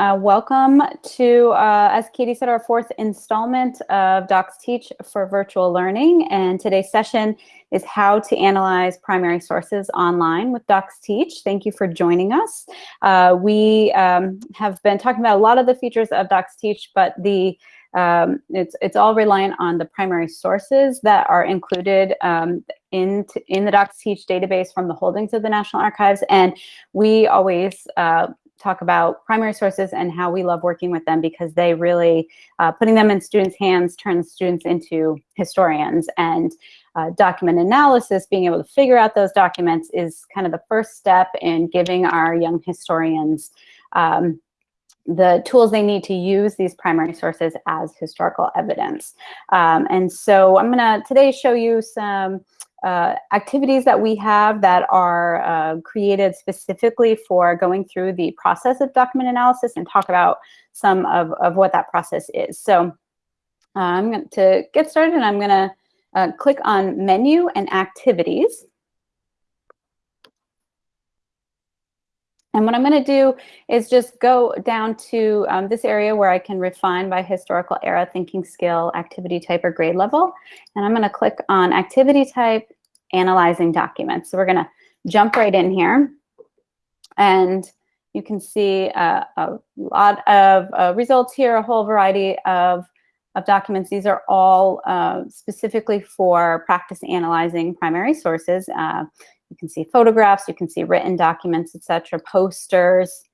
Uh, welcome to, uh, as Katie said, our fourth installment of DocsTeach for virtual learning. And today's session is how to analyze primary sources online with DocsTeach. Thank you for joining us. Uh, we um, have been talking about a lot of the features of DocsTeach, but the um, it's, it's all reliant on the primary sources that are included um, in, in the DocsTeach database from the holdings of the National Archives. And we always uh, talk about primary sources and how we love working with them because they really, uh, putting them in students' hands turns students into historians. And uh, document analysis, being able to figure out those documents is kind of the first step in giving our young historians um, the tools they need to use these primary sources as historical evidence. Um, and so I'm gonna today show you some uh, activities that we have that are uh, created specifically for going through the process of document analysis and talk about some of, of what that process is. So uh, I'm going to get started and I'm going to uh, click on menu and activities. And what I'm going to do is just go down to um, this area where I can refine by historical era, thinking skill, activity type, or grade level. And I'm going to click on activity type, analyzing documents. So we're going to jump right in here. And you can see uh, a lot of uh, results here, a whole variety of, of documents. These are all uh, specifically for practice analyzing primary sources. You can see photographs, you can see written documents, etc., posters.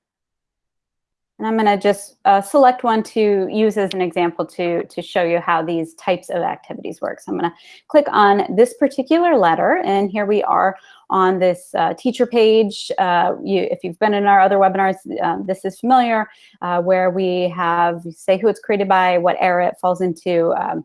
And I'm going to just uh, select one to use as an example to, to show you how these types of activities work. So I'm going to click on this particular letter, and here we are on this uh, teacher page. Uh, you, if you've been in our other webinars, um, this is familiar, uh, where we have, say who it's created by, what era it falls into, um,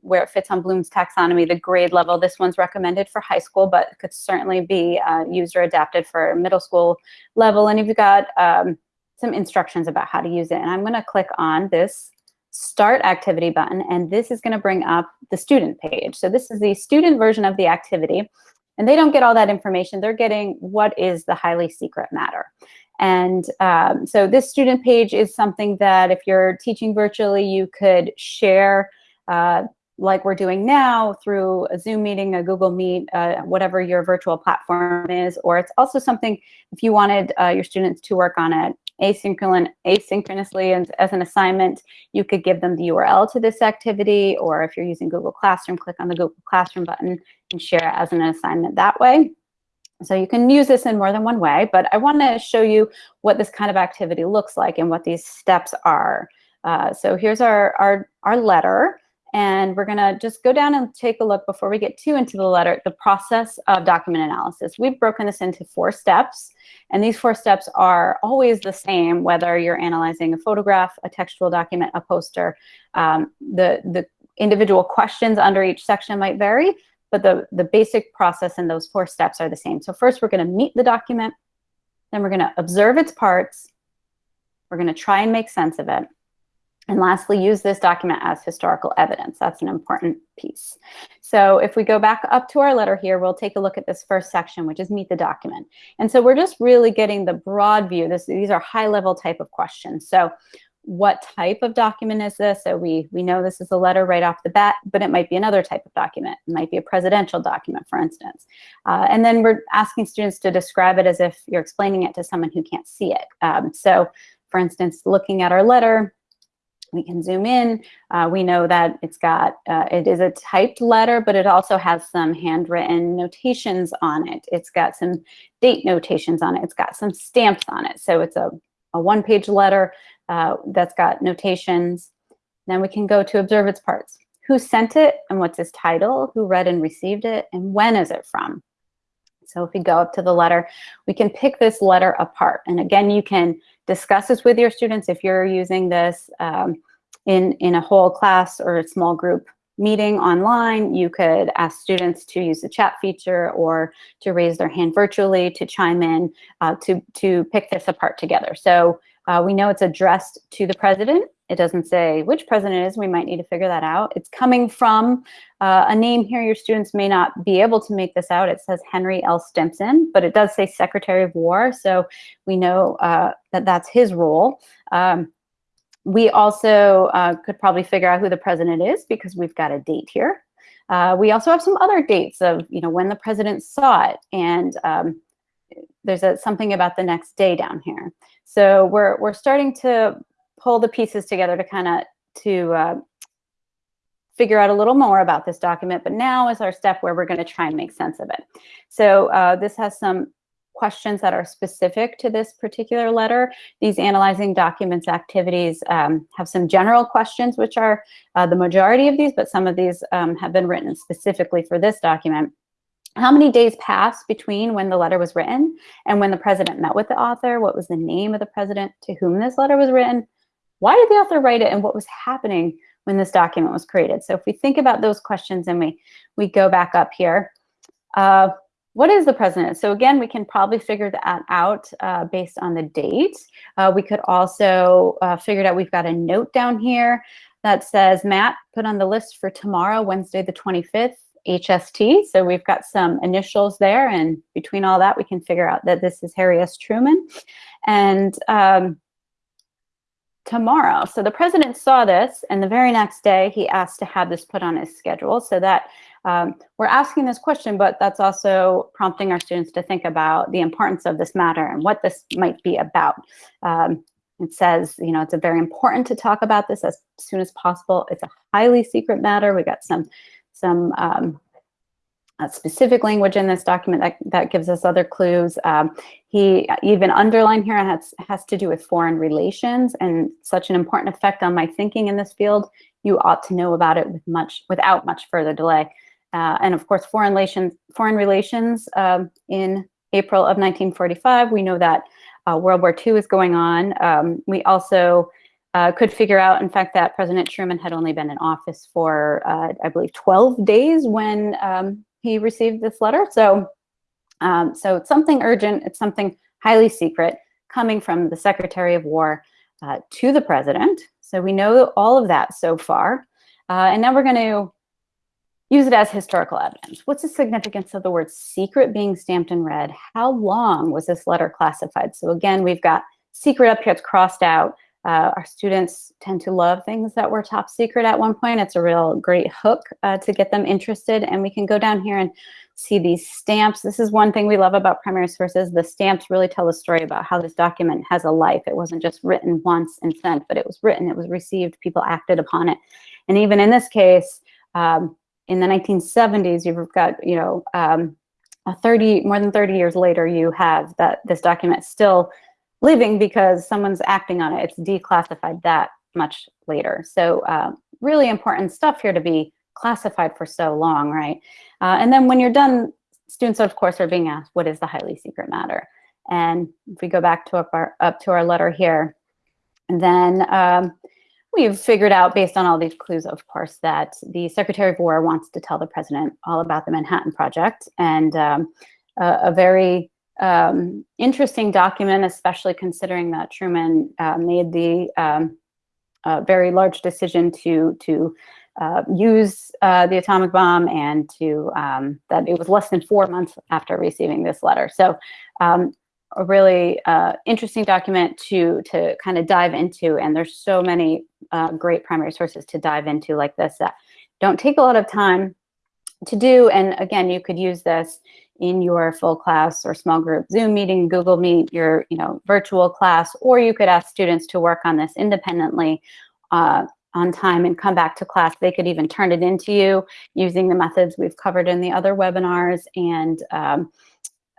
where it fits on Bloom's taxonomy, the grade level. This one's recommended for high school, but could certainly be uh, used or adapted for middle school level. And you've got um, some instructions about how to use it. And I'm gonna click on this start activity button, and this is gonna bring up the student page. So this is the student version of the activity, and they don't get all that information. They're getting what is the highly secret matter. And um, so this student page is something that if you're teaching virtually, you could share uh, like we're doing now through a Zoom meeting, a Google Meet, uh, whatever your virtual platform is, or it's also something if you wanted uh, your students to work on it asynchron asynchronously and as an assignment, you could give them the URL to this activity, or if you're using Google Classroom, click on the Google Classroom button and share it as an assignment that way. So you can use this in more than one way, but I want to show you what this kind of activity looks like and what these steps are. Uh, so here's our, our, our letter. And we're gonna just go down and take a look before we get too into the letter, the process of document analysis. We've broken this into four steps, and these four steps are always the same, whether you're analyzing a photograph, a textual document, a poster. Um, the, the individual questions under each section might vary, but the, the basic process in those four steps are the same. So first we're gonna meet the document, then we're gonna observe its parts, we're gonna try and make sense of it, and lastly, use this document as historical evidence. That's an important piece. So if we go back up to our letter here, we'll take a look at this first section, which is meet the document. And so we're just really getting the broad view. This, these are high level type of questions. So what type of document is this? So we, we know this is a letter right off the bat, but it might be another type of document. It might be a presidential document, for instance. Uh, and then we're asking students to describe it as if you're explaining it to someone who can't see it. Um, so for instance, looking at our letter, we can zoom in. Uh, we know that it's got, uh, it is a typed letter, but it also has some handwritten notations on it. It's got some date notations on it. It's got some stamps on it. So it's a, a one-page letter uh, that's got notations. Then we can go to observe its parts. Who sent it and what's its title? Who read and received it? And when is it from? So if we go up to the letter, we can pick this letter apart. And again, you can discuss this with your students if you're using this um, in, in a whole class or a small group meeting online. You could ask students to use the chat feature or to raise their hand virtually to chime in uh, to, to pick this apart together. So Uh, we know it's addressed to the president. It doesn't say which president is. We might need to figure that out. It's coming from uh, a name here. Your students may not be able to make this out. It says Henry L. Stimson, but it does say Secretary of War. So we know uh, that that's his role. Um, we also uh, could probably figure out who the president is because we've got a date here. Uh, we also have some other dates of, you know, when the president saw it. And um, there's a, something about the next day down here. So we're, we're starting to pull the pieces together to kind of to uh, figure out a little more about this document, but now is our step where we're going to try and make sense of it. So uh, this has some questions that are specific to this particular letter. These analyzing documents activities um, have some general questions, which are uh, the majority of these, but some of these um, have been written specifically for this document. How many days passed between when the letter was written and when the president met with the author? What was the name of the president to whom this letter was written? Why did the author write it and what was happening when this document was created? So if we think about those questions and we, we go back up here, uh, what is the president? So again, we can probably figure that out uh, based on the date. Uh, we could also uh, figure out, we've got a note down here that says, Matt, put on the list for tomorrow, Wednesday the 25th, HST. So we've got some initials there. And between all that, we can figure out that this is Harry S. Truman. And um, tomorrow. So the president saw this and the very next day he asked to have this put on his schedule so that um, we're asking this question, but that's also prompting our students to think about the importance of this matter and what this might be about. Um, it says, you know, it's very important to talk about this as soon as possible. It's a highly secret matter. We got some, some um, specific language in this document that, that gives us other clues. Um, he even underlined here has, has to do with foreign relations and such an important effect on my thinking in this field. You ought to know about it with much, without much further delay. Uh, and of course, foreign relations, foreign relations um, in April of 1945, we know that uh, World War II is going on. Um, we also uh, could figure out, in fact, that President Truman had only been in office for, uh, I believe, 12 days when um, he received this letter. So, um, so it's something urgent. It's something highly secret coming from the Secretary of War uh, to the President. So we know all of that so far. Uh, and now we're going to use it as historical evidence. What's the significance of the word secret being stamped in red? How long was this letter classified? So again, we've got secret up here, it's crossed out. Uh, our students tend to love things that were top secret at one point. It's a real great hook uh, to get them interested. And we can go down here and see these stamps. This is one thing we love about primary sources. The stamps really tell a story about how this document has a life. It wasn't just written once and sent, but it was written, it was received, people acted upon it. And even in this case, um, in the 1970s, you've got, you know, um, 30, more than 30 years later, you have that this document still living because someone's acting on it. It's declassified that much later. So uh, really important stuff here to be classified for so long, right? Uh, and then when you're done, students, of course, are being asked, what is the highly secret matter? And if we go back to up, our, up to our letter here, then um, we've figured out, based on all these clues, of course, that the Secretary of War wants to tell the president all about the Manhattan Project and um, a, a very um, interesting document, especially considering that Truman uh, made the um, very large decision to to uh, use uh, the atomic bomb and to um, that it was less than four months after receiving this letter. So um, a really uh, interesting document to to kind of dive into. And there's so many uh, great primary sources to dive into like this that don't take a lot of time to do. And again, you could use this in your full class or small group Zoom meeting, Google Meet, your you know virtual class, or you could ask students to work on this independently uh, on time and come back to class. They could even turn it into you using the methods we've covered in the other webinars and um,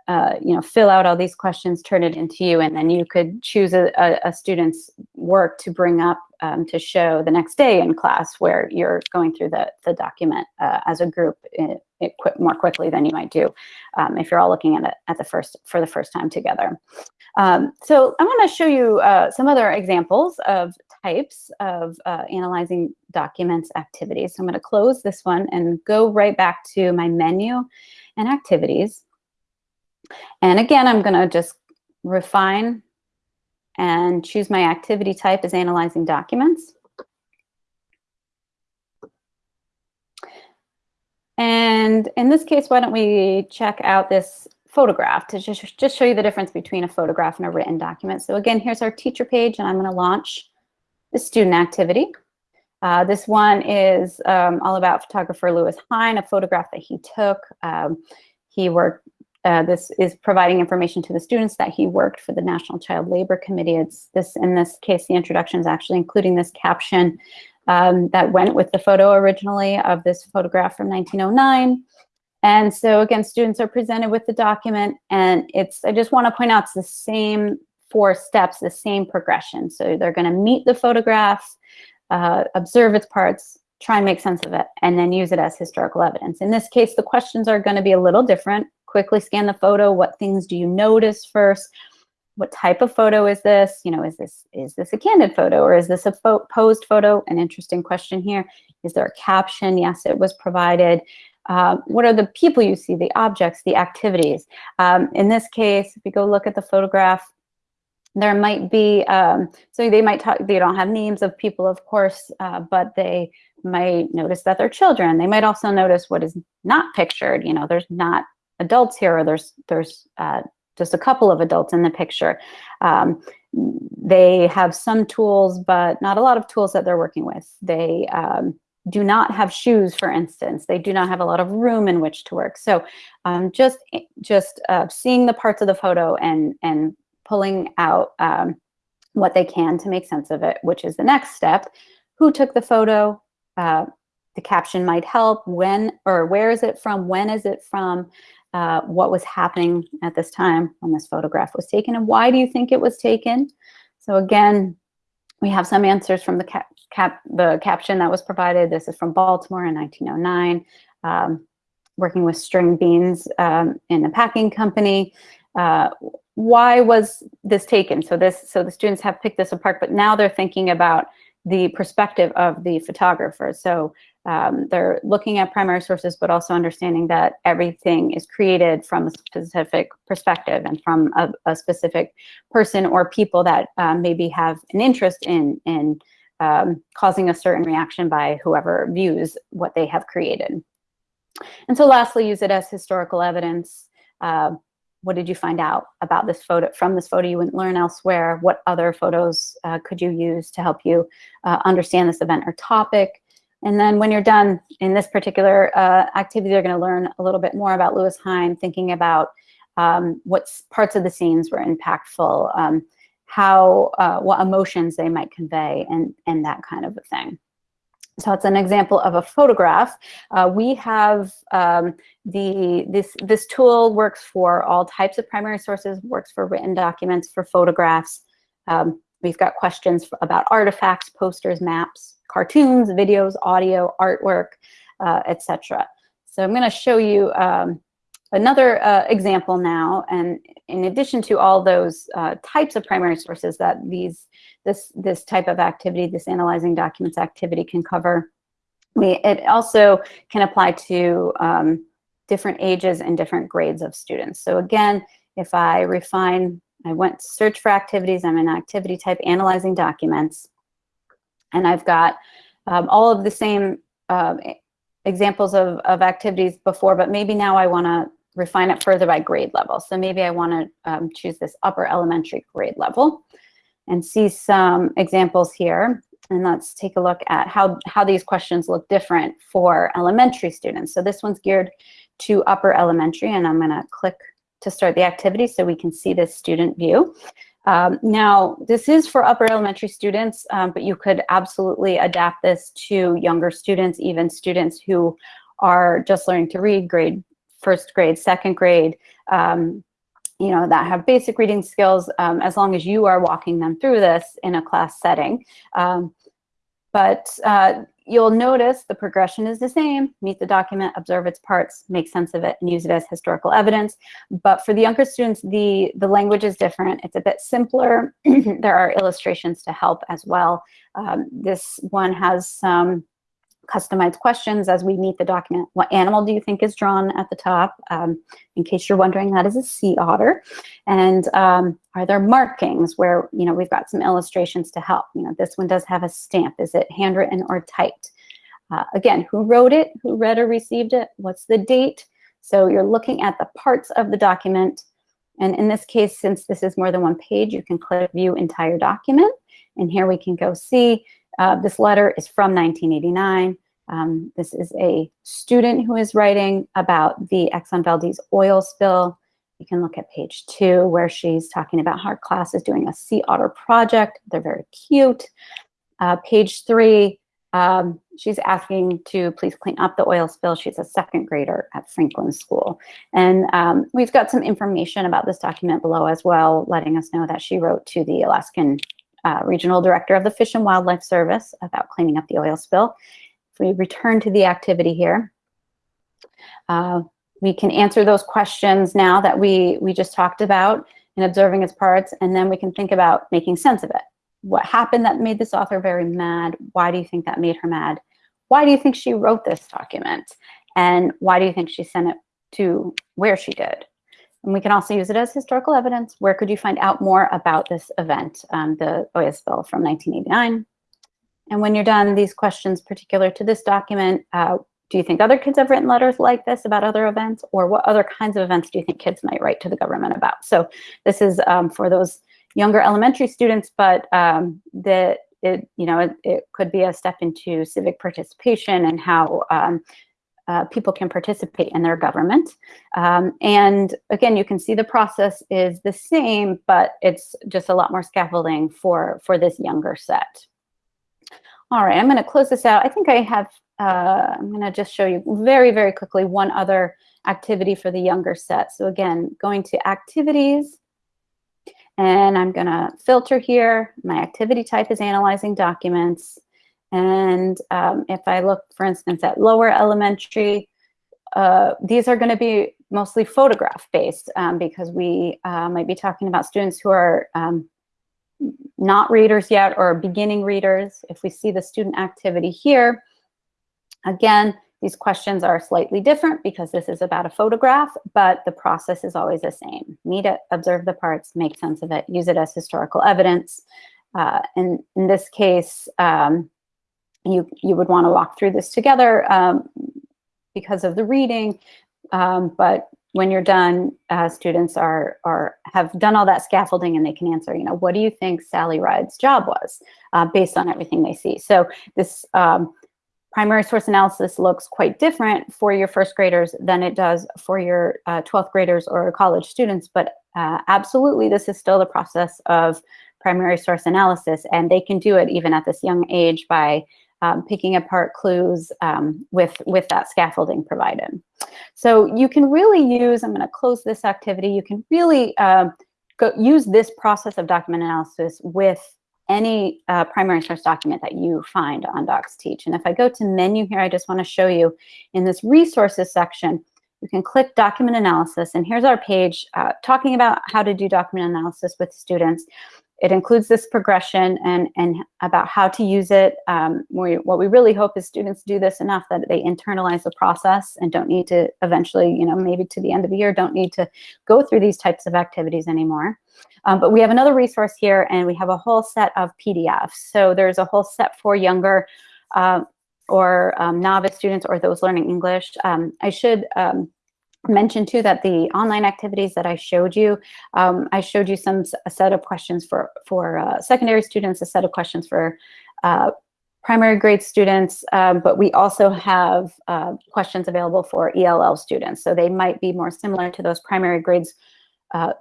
uh, you know, fill out all these questions, turn it into you, and then you could choose a, a, a student's work to bring up um, to show the next day in class where you're going through the, the document uh, as a group it, it qu more quickly than you might do um, if you're all looking at it at the first for the first time together. Um, so I want to show you uh, some other examples of types of uh, analyzing documents activities. So I'm going to close this one and go right back to my menu and activities. And again, I'm going to just refine and choose my activity type as analyzing documents. And in this case, why don't we check out this photograph to just, just show you the difference between a photograph and a written document. So again, here's our teacher page, and I'm going to launch the student activity. Uh, this one is um, all about photographer Lewis Hine, a photograph that he took. Um, he worked, uh, this is providing information to the students that he worked for the National Child Labor Committee. It's this, in this case, the introduction is actually including this caption um, that went with the photo originally of this photograph from 1909. And so again, students are presented with the document and it's, I just wanna point out it's the same four steps, the same progression. So they're gonna meet the photograph, uh, observe its parts, try and make sense of it, and then use it as historical evidence. In this case, the questions are gonna be a little different. Quickly scan the photo. What things do you notice first? What type of photo is this? You know, is this is this a candid photo or is this a fo posed photo? An interesting question here. Is there a caption? Yes, it was provided. Uh, what are the people you see, the objects, the activities? Um, in this case, if you go look at the photograph, there might be, um, so they might talk, they don't have names of people, of course, uh, but they might notice that they're children. They might also notice what is not pictured. You know, there's not adults here, or there's, there's uh, just a couple of adults in the picture. Um, they have some tools, but not a lot of tools that they're working with. They, um, do not have shoes, for instance. They do not have a lot of room in which to work. So um, just just uh, seeing the parts of the photo and, and pulling out um, what they can to make sense of it, which is the next step. Who took the photo? Uh, the caption might help. When or where is it from? When is it from? Uh, what was happening at this time when this photograph was taken? And why do you think it was taken? So again, we have some answers from the cap, cap, the caption that was provided. This is from Baltimore in 1909, um, working with string beans um, in a packing company. Uh, why was this taken? So this, so the students have picked this apart, but now they're thinking about the perspective of the photographer. So um, they're looking at primary sources, but also understanding that everything is created from a specific perspective and from a, a specific person or people that um, maybe have an interest in, in um, causing a certain reaction by whoever views what they have created. And so lastly, use it as historical evidence. Uh, what did you find out about this photo from this photo you wouldn't learn elsewhere? What other photos uh, could you use to help you uh, understand this event or topic? And then when you're done in this particular uh, activity, they're going to learn a little bit more about Lewis Hine, thinking about um, what parts of the scenes were impactful, um, how, uh, what emotions they might convey, and, and that kind of a thing. So it's an example of a photograph. Uh, we have um, the this this tool works for all types of primary sources, works for written documents, for photographs. Um, we've got questions about artifacts, posters, maps, cartoons, videos, audio, artwork, uh, etc. So I'm going to show you um, another uh, example now. And in addition to all those uh, types of primary sources that these this this type of activity, this analyzing documents activity can cover, we it also can apply to um, different ages and different grades of students. So again, if I refine, I went search for activities, I'm in activity type analyzing documents. And I've got um, all of the same uh, examples of, of activities before, but maybe now I want to refine it further by grade level. So maybe I want to um, choose this upper elementary grade level and see some examples here. And let's take a look at how, how these questions look different for elementary students. So this one's geared to upper elementary, and I'm going to click to start the activity so we can see this student view. Um, now, this is for upper elementary students, um, but you could absolutely adapt this to younger students, even students who are just learning to read, grade first grade, second grade, um, you know, that have basic reading skills, um, as long as you are walking them through this in a class setting. Um, but uh, you'll notice the progression is the same. Meet the document, observe its parts, make sense of it, and use it as historical evidence. But for the younger students, the, the language is different. It's a bit simpler. there are illustrations to help as well. Um, this one has some customized questions as we meet the document. What animal do you think is drawn at the top? Um, in case you're wondering, that is a sea otter. And um, are there markings where, you know, we've got some illustrations to help. You know, this one does have a stamp. Is it handwritten or typed? Uh, again, who wrote it? Who read or received it? What's the date? So you're looking at the parts of the document. And in this case, since this is more than one page, you can click View Entire Document. And here we can go see uh, this letter is from 1989. Um, this is a student who is writing about the Exxon Valdez oil spill. You can look at page two where she's talking about how her class is doing a sea otter project. They're very cute. Uh, page three, um, she's asking to please clean up the oil spill. She's a second grader at Franklin School. And um, we've got some information about this document below as well, letting us know that she wrote to the Alaskan uh, regional director of the Fish and Wildlife Service about cleaning up the oil spill. If we return to the activity here, uh, we can answer those questions now that we, we just talked about in observing its parts, and then we can think about making sense of it. What happened that made this author very mad? Why do you think that made her mad? Why do you think she wrote this document? And why do you think she sent it to where she did? And we can also use it as historical evidence. Where could you find out more about this event, um, the oil spill from 1989? And when you're done, these questions particular to this document, uh, do you think other kids have written letters like this about other events? Or what other kinds of events do you think kids might write to the government about? So this is um, for those younger elementary students, but um, that it, you know, it, it, could be a step into civic participation and how um, uh, people can participate in their government. Um, and again, you can see the process is the same, but it's just a lot more scaffolding for, for this younger set. All right, I'm gonna close this out. I think I have, uh, I'm gonna just show you very, very quickly one other activity for the younger set. So again, going to activities, and I'm gonna filter here. My activity type is analyzing documents. And um, if I look, for instance, at lower elementary, uh, these are going to be mostly photograph based um, because we uh, might be talking about students who are um, not readers yet or beginning readers. If we see the student activity here, again, these questions are slightly different because this is about a photograph, but the process is always the same. Need it, observe the parts, make sense of it, use it as historical evidence. Uh, and in this case, um, you, you would want to walk through this together um, because of the reading. Um, but when you're done, uh, students are, are have done all that scaffolding and they can answer, you know, what do you think Sally Ride's job was uh, based on everything they see? So this um, primary source analysis looks quite different for your first graders than it does for your uh, 12th graders or college students, but uh, absolutely this is still the process of primary source analysis and they can do it even at this young age by um, picking apart clues um, with, with that scaffolding provided. So you can really use, I'm going to close this activity, you can really uh, go, use this process of document analysis with any uh, primary source document that you find on DocsTeach. And if I go to menu here, I just want to show you in this resources section, you can click document analysis and here's our page uh, talking about how to do document analysis with students. It includes this progression and, and about how to use it. Um, we, what we really hope is students do this enough that they internalize the process and don't need to eventually, you know, maybe to the end of the year, don't need to go through these types of activities anymore. Um, but we have another resource here and we have a whole set of PDFs. So there's a whole set for younger uh, or um, novice students or those learning English. Um, I should um, mention too that the online activities that I showed you, um, I showed you some a set of questions for, for uh, secondary students, a set of questions for uh, primary grade students, um, but we also have uh, questions available for ELL students. So they might be more similar to those primary grades uh,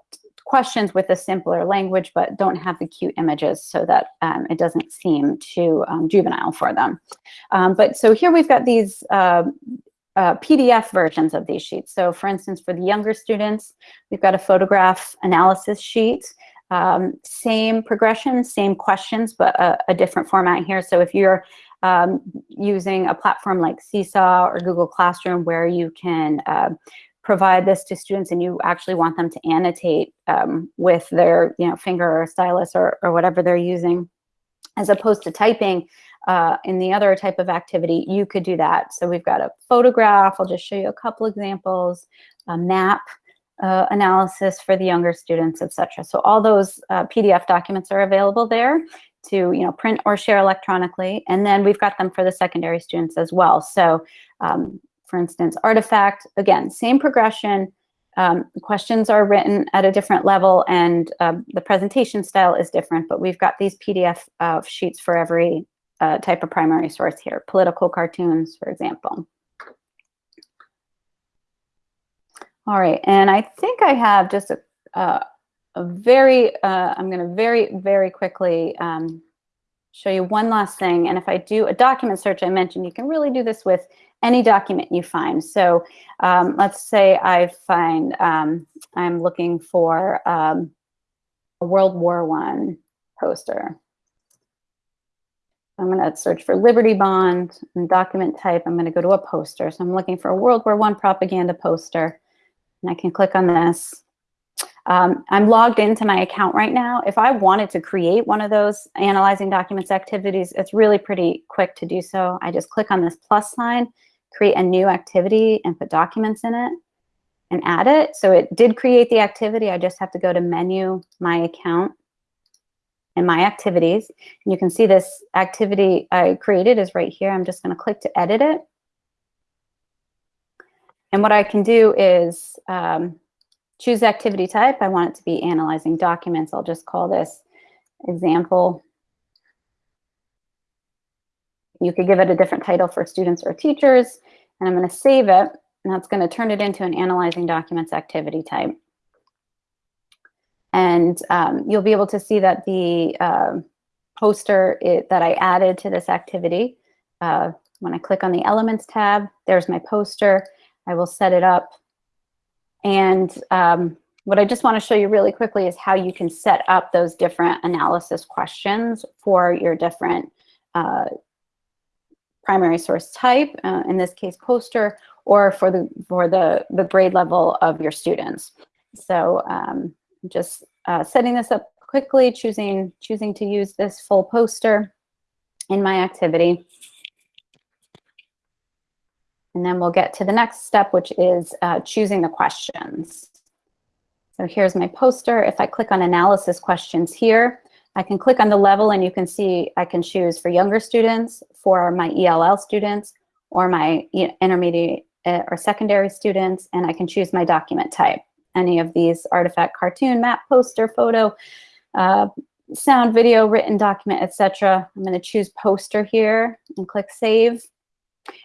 questions with a simpler language, but don't have the cute images so that um, it doesn't seem too um, juvenile for them. Um, but so here we've got these uh, uh, PDF versions of these sheets. So for instance, for the younger students, we've got a photograph analysis sheet. Um, same progression, same questions, but a, a, different format here. So if you're um, using a platform like Seesaw or Google Classroom where you can uh, provide this to students and you actually want them to annotate um, with their you know, finger or stylus or, or whatever they're using, as opposed to typing, uh, in the other type of activity, you could do that. So we've got a photograph. I'll just show you a couple examples, a map, uh, analysis for the younger students, etc. So all those uh, PDF documents are available there to you know print or share electronically, and then we've got them for the secondary students as well. So um, for instance, artifact, again, same progression, um, questions are written at a different level and um, the presentation style is different, but we've got these PDF uh, sheets for every uh, type of primary source here, political cartoons, for example. All right, and I think I have just a, uh, a very, uh, I'm gonna very, very quickly um, show you one last thing. And if I do a document search I mentioned, you can really do this with any document you find. So um, let's say I find, um, I'm looking for um, a World War One poster. I'm going to search for Liberty Bond and document type. I'm going to go to a poster. So I'm looking for a World War One propaganda poster. And I can click on this. Um, I'm logged into my account right now. If I wanted to create one of those analyzing documents activities, it's really pretty quick to do so. I just click on this plus sign, create a new activity and put documents in it and add it. So it did create the activity. I just have to go to menu, my account, and my activities. And you can see this activity I created is right here. I'm just going to click to edit it. And what I can do is um, choose activity type. I want it to be analyzing documents. I'll just call this example. You could give it a different title for students or teachers. And I'm going to save it. And that's going to turn it into an analyzing documents activity type. And um, you'll be able to see that the uh, poster it, that I added to this activity, uh, when I click on the Elements tab, there's my poster. I will set it up. And um, what I just want to show you really quickly is how you can set up those different analysis questions for your different uh, primary source type, uh, in this case poster, or for the for the, the grade level of your students. So um, just uh, setting this up quickly, choosing, choosing to use this full poster in my activity. And then we'll get to the next step, which is uh, choosing the questions. So here's my poster. If I click on analysis questions here, I can click on the level and you can see I can choose for younger students, for my ELL students, or my intermediate uh, or secondary students, and I can choose my document type. Any of these artifact, cartoon, map, poster, photo, uh, sound, video, written document, etc. I'm going to choose poster here and click save.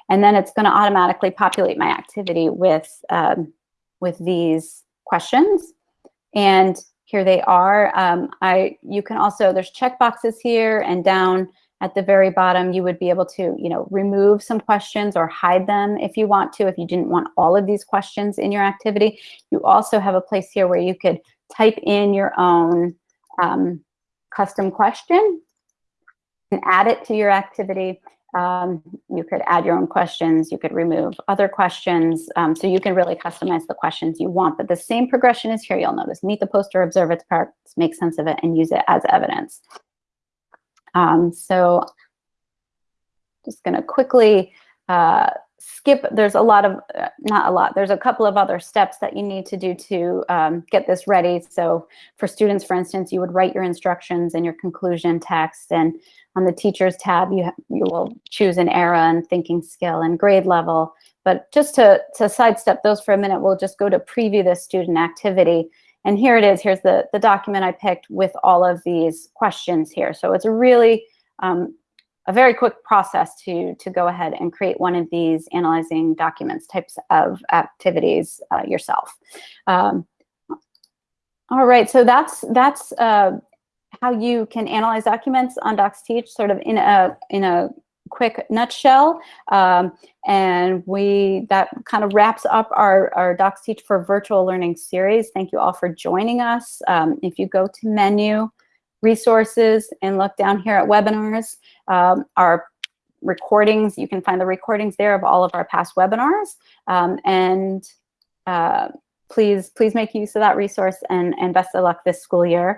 And then it's going to automatically populate my activity with, um, with these questions. And here they are. Um, I, you can also, there's check boxes here and down at the very bottom, you would be able to, you know, remove some questions or hide them if you want to, if you didn't want all of these questions in your activity. You also have a place here where you could type in your own um, custom question and add it to your activity. Um, you could add your own questions, you could remove other questions, um, so you can really customize the questions you want. But the same progression is here, you'll notice. Meet the poster, observe its parts, make sense of it, and use it as evidence. Um, so just gonna quickly uh, skip, there's a lot of, uh, not a lot, there's a couple of other steps that you need to do to um, get this ready. So for students, for instance, you would write your instructions and your conclusion text and on the teachers tab, you, you will choose an era and thinking skill and grade level. But just to, to sidestep those for a minute, we'll just go to preview the student activity. And here it is, here's the, the document I picked with all of these questions here. So it's a really um, a very quick process to, to go ahead and create one of these analyzing documents types of activities uh, yourself. Um, all right, so that's, that's uh, how you can analyze documents on DocsTeach sort of in a, in a quick nutshell. Um, and we that kind of wraps up our, our DocsTeach for Virtual Learning series. Thank you all for joining us. Um, if you go to menu, resources, and look down here at webinars, um, our recordings, you can find the recordings there of all of our past webinars. Um, and uh, please, please make use of that resource and, and best of luck this school year.